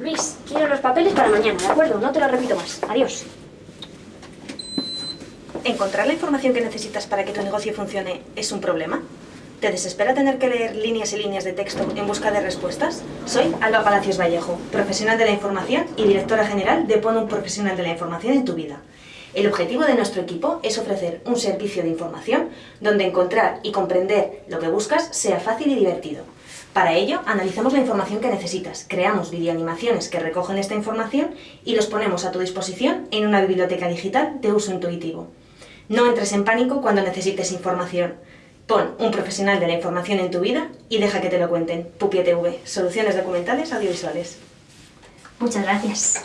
Luis, quiero los papeles para mañana, ¿de acuerdo? No te lo repito más. Adiós. ¿Encontrar la información que necesitas para que tu negocio funcione es un problema? ¿Te desespera tener que leer líneas y líneas de texto en busca de respuestas? Soy Alba Palacios Vallejo, profesional de la información y directora general de Pon un profesional de la información en tu vida. El objetivo de nuestro equipo es ofrecer un servicio de información donde encontrar y comprender lo que buscas sea fácil y divertido. Para ello, analizamos la información que necesitas, creamos videoanimaciones que recogen esta información y los ponemos a tu disposición en una biblioteca digital de uso intuitivo. No entres en pánico cuando necesites información. Pon un profesional de la información en tu vida y deja que te lo cuenten. Pupi TV, soluciones documentales audiovisuales. Muchas gracias.